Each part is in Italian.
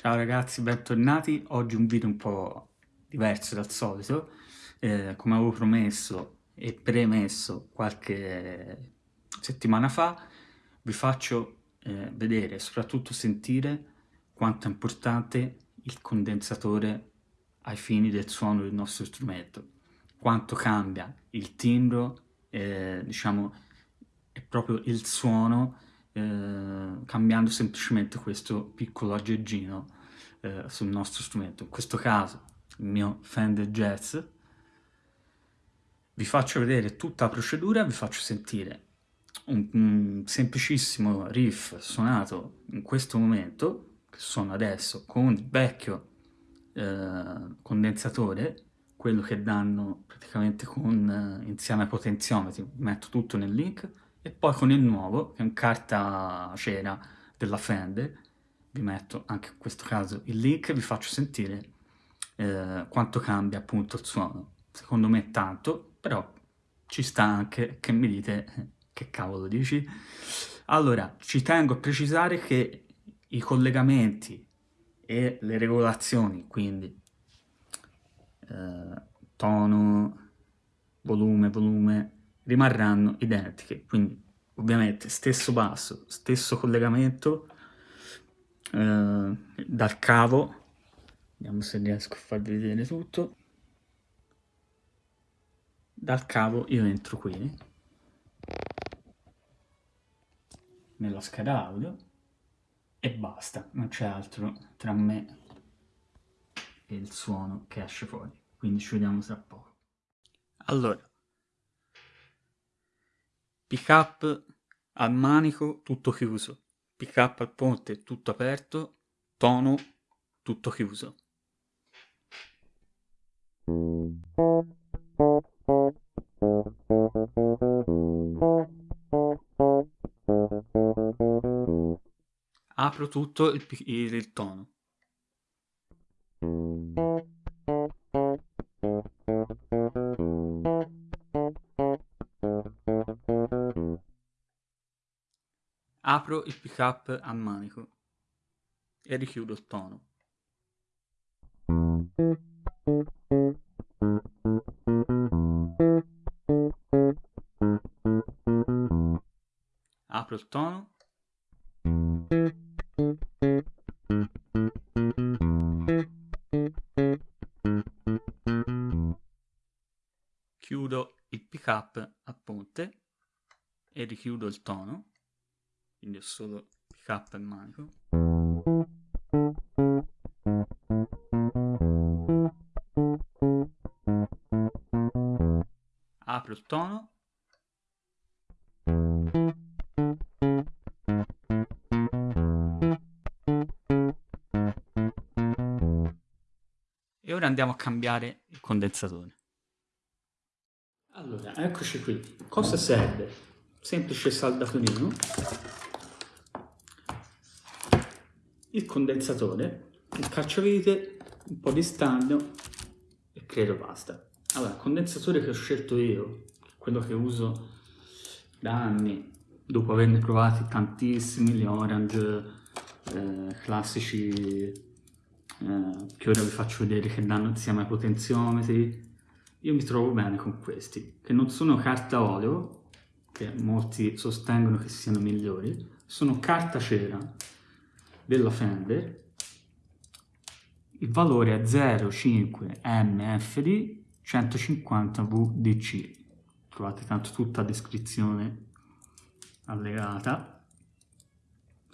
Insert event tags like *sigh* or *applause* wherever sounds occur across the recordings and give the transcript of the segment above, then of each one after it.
Ciao ragazzi, bentornati. Oggi un video un po' diverso dal solito. Eh, come avevo promesso e premesso qualche settimana fa, vi faccio eh, vedere e soprattutto sentire quanto è importante il condensatore ai fini del suono del nostro strumento. Quanto cambia il timbro, eh, diciamo, è proprio il suono eh, cambiando semplicemente questo piccolo aggeggino eh, sul nostro strumento, in questo caso il mio Fender Jazz. Vi faccio vedere tutta la procedura, vi faccio sentire un, un semplicissimo riff suonato in questo momento, che suono adesso, con il vecchio eh, condensatore, quello che danno praticamente con, eh, insieme ai potenziometri, metto tutto nel link, e poi con il nuovo, che è un carta cera della Fender, vi metto anche in questo caso il link e vi faccio sentire eh, quanto cambia appunto il suono. Secondo me tanto, però ci sta anche che mi dite eh, che cavolo dici. Allora, ci tengo a precisare che i collegamenti e le regolazioni, quindi eh, tono, volume, volume, rimarranno identiche, quindi ovviamente stesso basso, stesso collegamento eh, dal cavo, vediamo se riesco a farvi vedere tutto, dal cavo io entro qui, nella scheda audio, e basta, non c'è altro tra me e il suono che esce fuori, quindi ci vediamo tra poco. Allora, pick up al manico tutto chiuso, pick up al ponte tutto aperto, tono tutto chiuso. Apro tutto il, il, il tono. Il pick up a manico e richiudo il tono. Apro il tono. Chiudo il pick up a ponte e richiudo il tono quindi ho solo up e manico. Apro il tono. E ora andiamo a cambiare il condensatore. Allora, eccoci qui. Cosa serve? Semplice saldatorino il condensatore, il cacciavite, un po' di stagno e credo basta. Allora, il condensatore che ho scelto io, quello che uso da anni, dopo averne provati tantissimi, gli Orange, eh, classici, eh, che ora vi faccio vedere che danno insieme ai potenziometri, io mi trovo bene con questi, che non sono carta olio, che molti sostengono che siano migliori, sono carta cera, della Fender, il valore è 0,5 MFD 150 VDC. Trovate tanto tutta la descrizione allegata.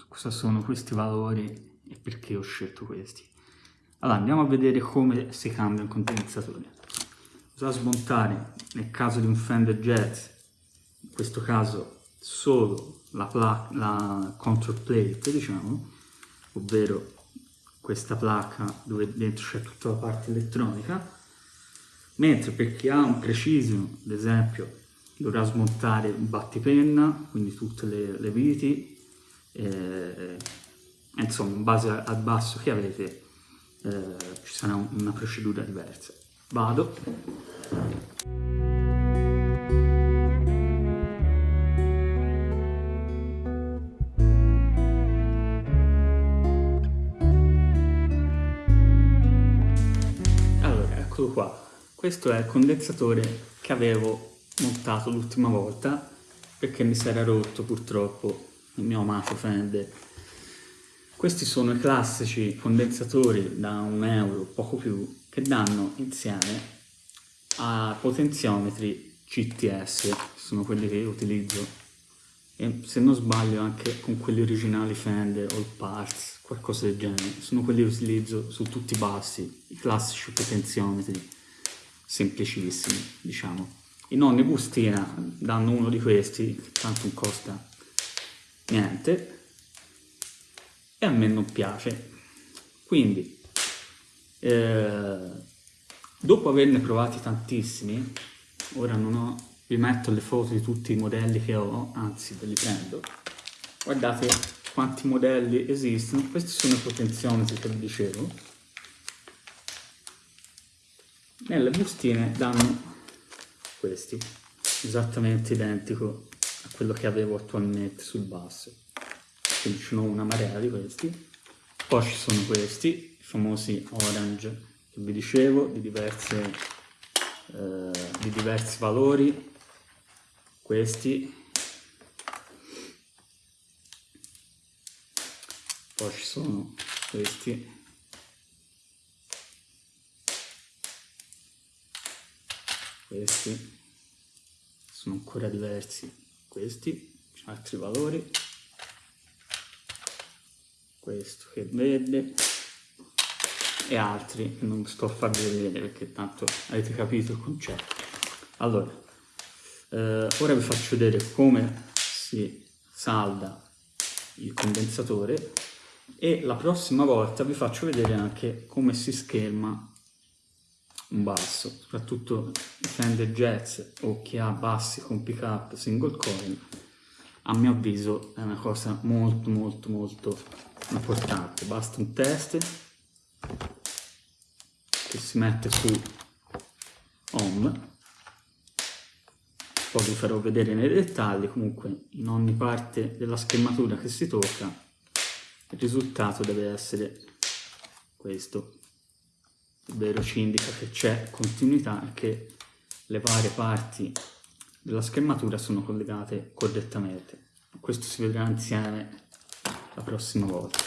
Cosa sono questi valori e perché ho scelto questi. Allora, andiamo a vedere come si cambia un condensatore. Bisogna smontare, nel caso di un Fender Jazz, in questo caso solo la, la control plate, diciamo, ovvero questa placca dove dentro c'è tutta la parte elettronica, mentre per chi ha un Precision, ad esempio, dovrà smontare il battipenna, quindi tutte le, le viti, eh, insomma, in base al basso che avete eh, ci sarà una procedura diversa. Vado. Eccolo qua. Questo è il condensatore che avevo montato l'ultima volta perché mi si era rotto purtroppo il mio amato Fender. Questi sono i classici condensatori da un euro, poco più, che danno insieme a potenziometri GTS, sono quelli che utilizzo e se non sbaglio anche con quelli originali Fender, All Parts, qualcosa del genere, sono quelli che utilizzo su tutti i bassi, i classici potenziometri semplicissimi, diciamo. I nonni bustina danno uno di questi, che tanto non costa niente, e a me non piace. Quindi, eh, dopo averne provati tantissimi, ora non ho, vi metto le foto di tutti i modelli che ho, anzi ve li prendo, guardate quanti modelli esistono, questi sono i potenziometri che vi dicevo, nelle bustine danno questi, esattamente identico a quello che avevo attualmente sul basso. Quindi ce n'ho una marea di questi. Poi ci sono questi, i famosi orange, che vi dicevo, di, diverse, eh, di diversi valori. Questi. Poi ci sono questi. Questi. Sono ancora diversi. Questi altri valori. Questo che vede e altri non sto a far vedere perché tanto avete capito il concetto. Allora eh, ora vi faccio vedere come si salda il condensatore e la prossima volta vi faccio vedere anche come si scherma un basso, soprattutto Fender Jazz o chi ha bassi con pick up single coil, a mio avviso è una cosa molto molto molto importante. Basta un test che si mette su home, poi vi farò vedere nei dettagli, comunque in ogni parte della schermatura che si tocca il risultato deve essere questo ovvero ci indica che c'è continuità e che le varie parti della schermatura sono collegate correttamente. Questo si vedrà insieme la prossima volta.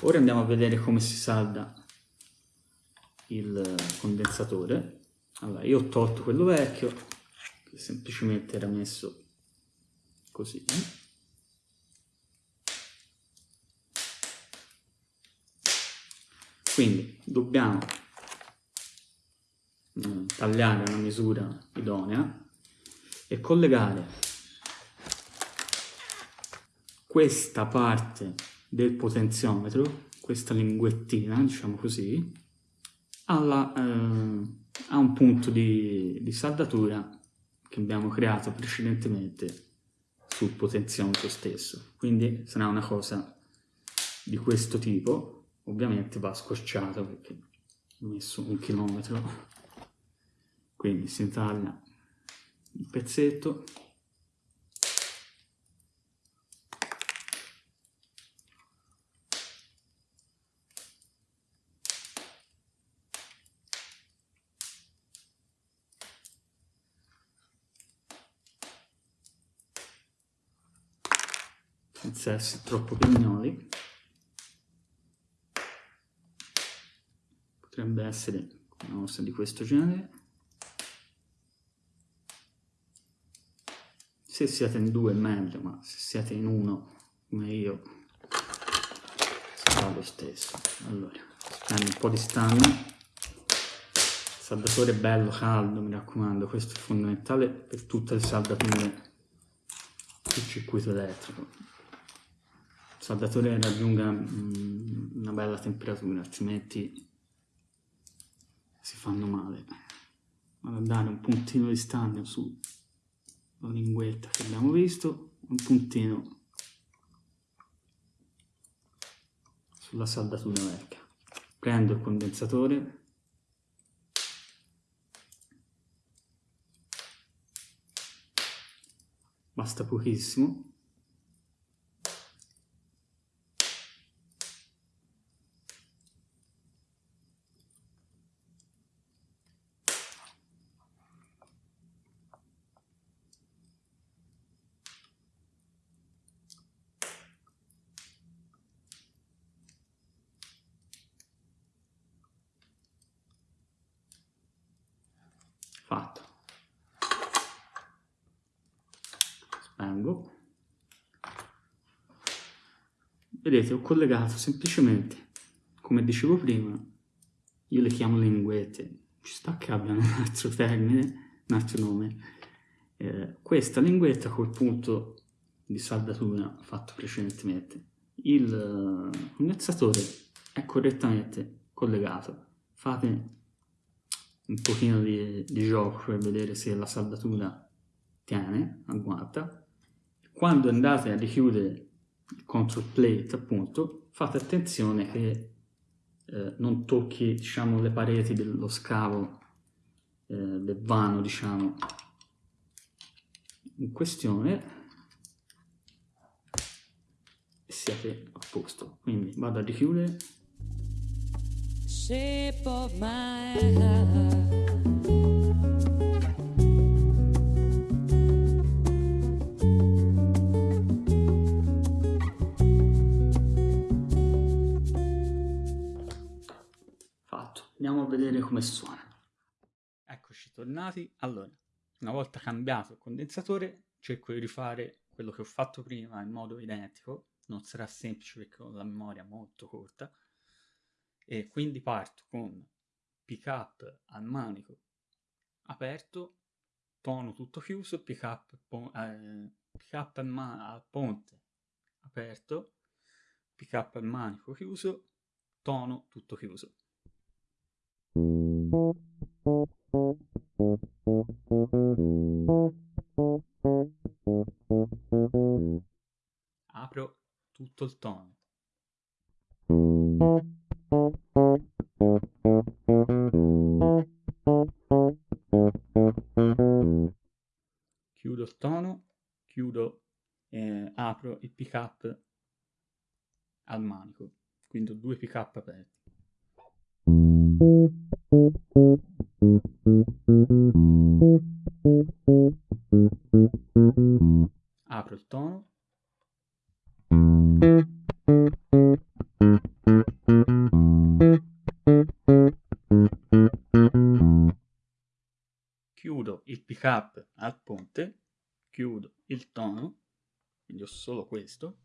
Ora andiamo a vedere come si salda il condensatore. Allora, io ho tolto quello vecchio, che semplicemente era messo così. Quindi dobbiamo Mm, tagliare una misura idonea e collegare questa parte del potenziometro, questa linguettina, diciamo così, alla, eh, a un punto di, di saldatura che abbiamo creato precedentemente sul potenziometro stesso. Quindi sarà una cosa di questo tipo, ovviamente va scorciato perché ho messo un chilometro quindi si taglia il pezzetto essere troppo pignoli potrebbe essere una cosa di questo genere se siete in due è meglio, ma se siete in uno, come io, sarà lo stesso. Allora, prendo un po' di stagno, saldatore bello, caldo, mi raccomando, questo è fondamentale per tutte le saldature del circuito elettrico. Saldatore raggiunga una bella temperatura, altrimenti si fanno male. Vado a dare un puntino di stagno su la linguetta che abbiamo visto, un puntino sulla saldatura vecchia. Prendo il condensatore, basta pochissimo, rango vedete ho collegato semplicemente come dicevo prima io le chiamo linguette ci sta che abbiano *laughs* un altro termine un altro nome. Eh, questa linguetta col punto di saldatura fatto precedentemente il condensatore è correttamente collegato. Fate un pochino di, di gioco per vedere se la saldatura tiene, agguanta quando andate a richiudere il control plate appunto fate attenzione che eh, non tocchi diciamo le pareti dello scavo eh, del vano diciamo. In questione e siete a posto. Quindi vado a richiudere. Shape of my heart Andiamo a vedere come suona. Eccoci tornati. Allora, una volta cambiato il condensatore, cerco di rifare quello che ho fatto prima in modo identico. Non sarà semplice perché ho la memoria molto corta. E quindi parto con pick up al manico aperto, tono tutto chiuso, pick up, eh, pick up al, al ponte aperto, pick up al manico chiuso, tono tutto chiuso. Apro tutto il tono. Pick up al ponte, chiudo il tono, quindi ho solo questo.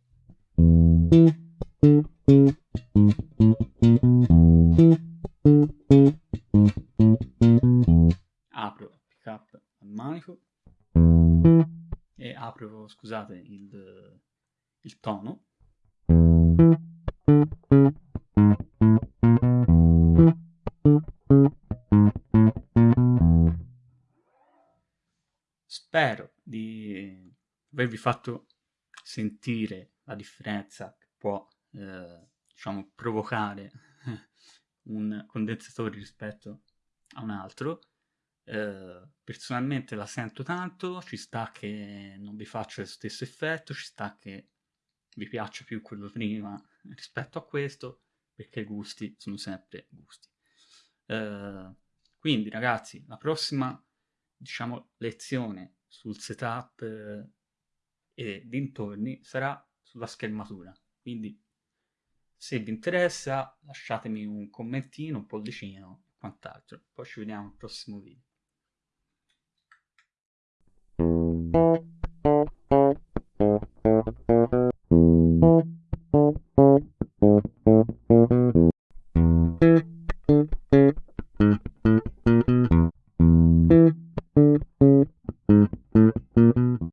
apro, scusate, il, il tono. Spero di avervi fatto sentire la differenza che può, eh, diciamo, provocare *laughs* un condensatore rispetto a un altro. Ehm, personalmente la sento tanto, ci sta che non vi faccia lo stesso effetto, ci sta che vi piaccia più quello prima *laughs* rispetto a questo, perché i gusti sono sempre gusti. Uh, quindi ragazzi, la prossima, diciamo, lezione sul setup eh, e dintorni sarà sulla schermatura. Quindi se vi interessa lasciatemi un commentino, un pollicino e quant'altro. Poi ci vediamo al prossimo video.